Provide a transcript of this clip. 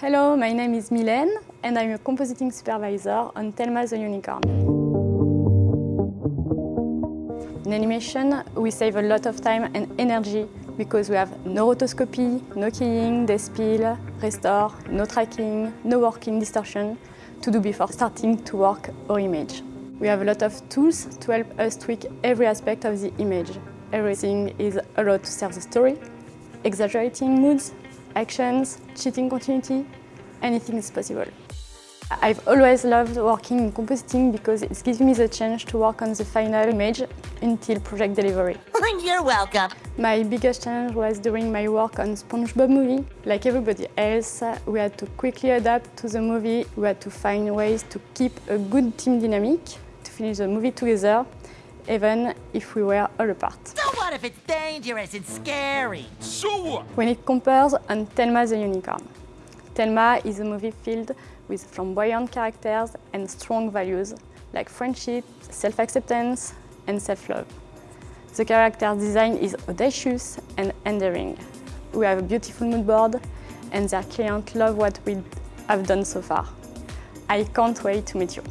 Hello, my name is Mylène and I'm a compositing supervisor on Thelma the Unicorn. In animation, we save a lot of time and energy because we have no rotoscopy, no keying, despill, restore, no tracking, no working distortion to do before starting to work our image. We have a lot of tools to help us tweak every aspect of the image. Everything is allowed to serve the story, exaggerating moods, actions, cheating continuity, anything is possible. I've always loved working in compositing because it gives me the chance to work on the final image until project delivery. You're welcome. My biggest challenge was during my work on SpongeBob movie. Like everybody else, we had to quickly adapt to the movie. We had to find ways to keep a good team dynamic, to finish the movie together, even if we were all apart. So what if it's dangerous and scary? So what? When it compares on Thelma the Unicorn. Thelma is a movie filled with flamboyant characters and strong values like friendship, self-acceptance and self-love. The character design is audacious and endearing. We have a beautiful mood board and their clients love what we have done so far. I can't wait to meet you.